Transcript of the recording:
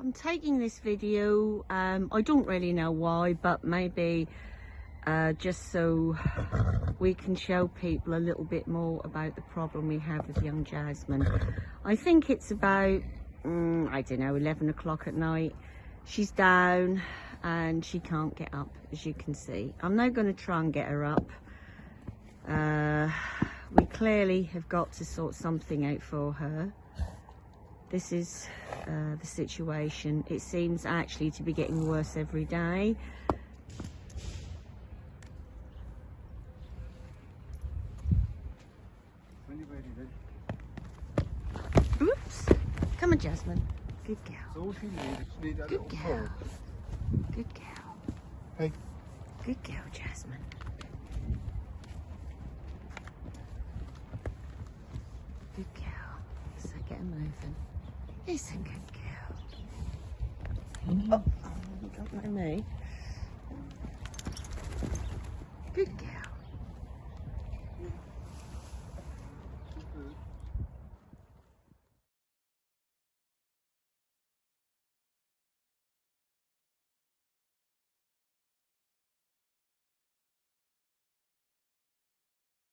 I'm taking this video. Um, I don't really know why, but maybe uh, just so we can show people a little bit more about the problem we have with young Jasmine. I think it's about, mm, I don't know, 11 o'clock at night. She's down and she can't get up, as you can see. I'm now going to try and get her up. Uh, we clearly have got to sort something out for her. This is uh, the situation. It seems actually to be getting worse every day. When you ready then. Oops. Come on, Jasmine. Good girl. That's all she needs. She needs Good girl. Good girl. Hey. Good girl, Jasmine. Good girl. So get moving. Yes, a good girl. Oh, don't mind me. Good girl.